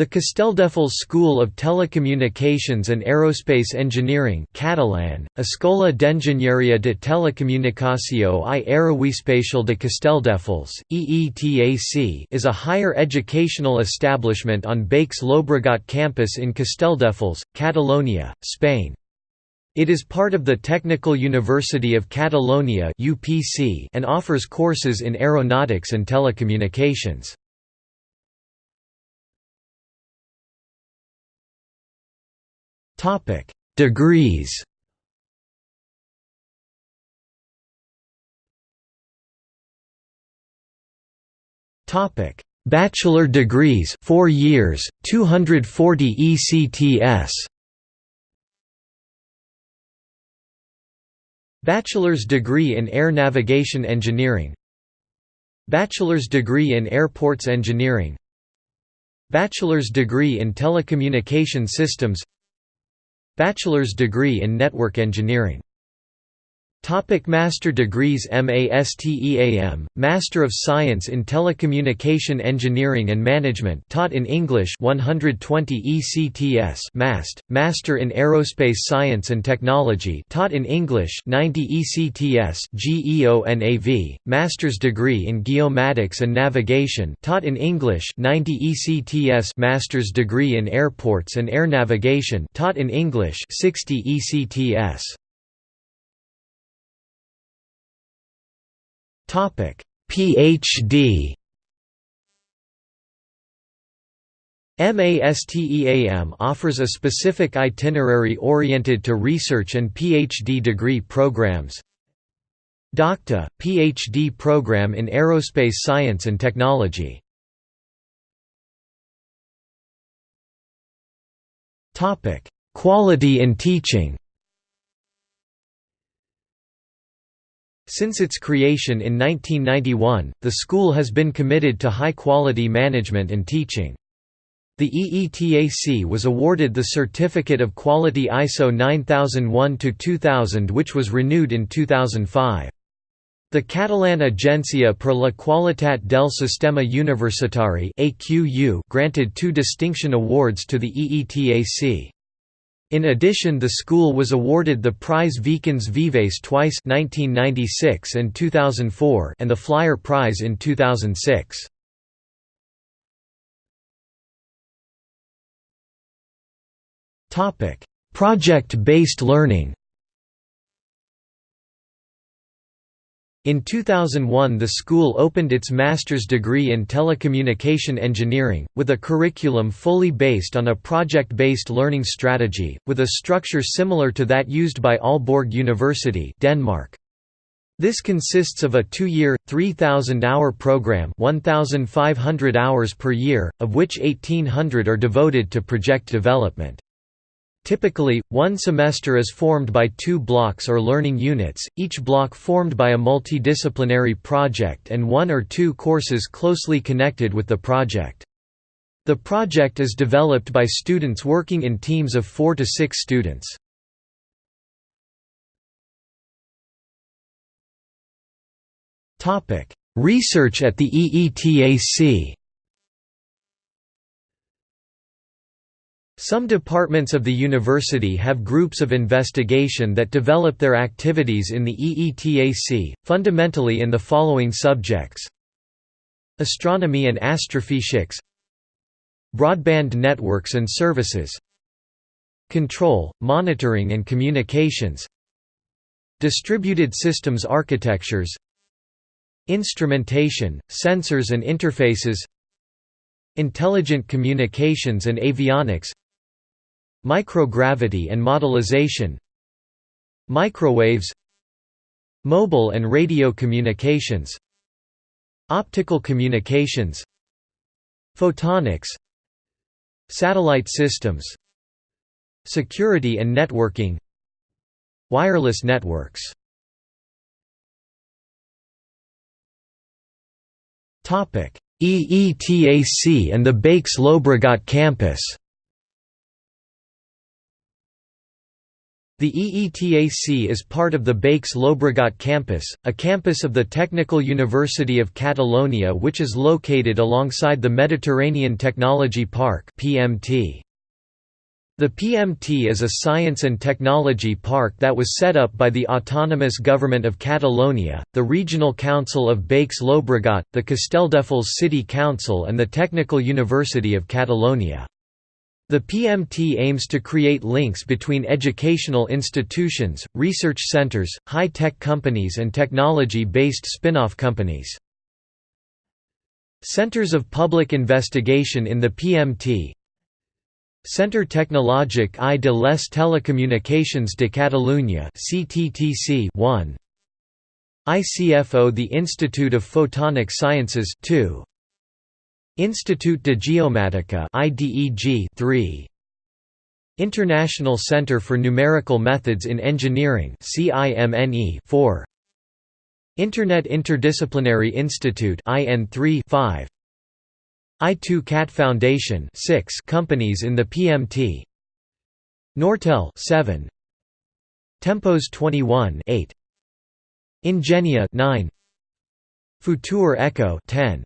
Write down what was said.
The Castelldefels School of Telecommunications and Aerospace Engineering Catalan, Escola d'Enginyeria de Telecomunicació i Aeroespacial de Castelldefels, EETAC is a higher educational establishment on Baix Llobregat campus in Castelldefels, Catalonia, Spain. It is part of the Technical University of Catalonia and offers courses in aeronautics and telecommunications. Topic: Degrees. Topic: Bachelor degrees, 4 years, 240 ECTS. Bachelor's degree in Air Navigation Engineering. Bachelor's degree in Airports Engineering. Bachelor's degree in Telecommunication Systems Bachelor's degree in Network Engineering Topic Master degrees MASTEAM, Master of Science in Telecommunication Engineering and Management taught in English 120 ECTS MAST, Master in Aerospace Science and Technology taught in English 90 ECTS GEONAV, Master's degree in Geomatics and Navigation taught in English 90 ECTS Master's degree in Airports and Air Navigation taught in English 60 ECTS Topic: PhD. MASTEAM offers a specific itinerary oriented to research and PhD degree programs. DOCTA – PhD program in Aerospace Science and Technology Quality in teaching Since its creation in 1991, the school has been committed to high-quality management and teaching. The EETAC was awarded the Certificate of Quality ISO 9001-2000 which was renewed in 2005. The Catalan Agència per la Qualitat del Sistema Universitari granted two distinction awards to the EETAC. In addition the school was awarded the Prize Vicens Vives twice 1996 and 2004 and the Flyer Prize in 2006. Project-based learning In 2001 the school opened its master's degree in telecommunication engineering, with a curriculum fully based on a project-based learning strategy, with a structure similar to that used by Aalborg University Denmark. This consists of a two-year, 3,000-hour program 1,500 hours per year, of which 1,800 are devoted to project development. Typically, one semester is formed by two blocks or learning units, each block formed by a multidisciplinary project and one or two courses closely connected with the project. The project is developed by students working in teams of four to six students. Research at the EETAC Some departments of the university have groups of investigation that develop their activities in the EETAC, fundamentally in the following subjects. Astronomy and astrophysics. Broadband networks and services. Control, monitoring and communications. Distributed systems architectures. Instrumentation, sensors and interfaces. Intelligent communications and avionics Microgravity and modelization Microwaves Mobile and radio communications Optical communications Photonics Satellite systems Security and networking Wireless networks. EETAC and the Baix Llobregat campus The EETAC is part of the Baix Llobregat campus, a campus of the Technical University of Catalonia which is located alongside the Mediterranean Technology Park PMT. The PMT is a science and technology park that was set up by the Autonomous Government of Catalonia, the Regional Council of Baix Llobregat, the Castelldefels City Council and the Technical University of Catalonia. The PMT aims to create links between educational institutions, research centers, high-tech companies and technology-based spin-off companies. Centers of public investigation in the PMT Centre Tecnològic i de les Telecomunicacions de Catalunya CTTC 1 ICFO The Institute of Photonic Sciences 2 Institut de Geomàtica IDEG 3 International Center for Numerical Methods in Engineering CIMNE 4 Internet Interdisciplinary Institute IN3 5 I2 CAT Foundation 6 companies in the PMT Nortel 7 Tempos 21 8 Ingenia 9 Futur Echo 10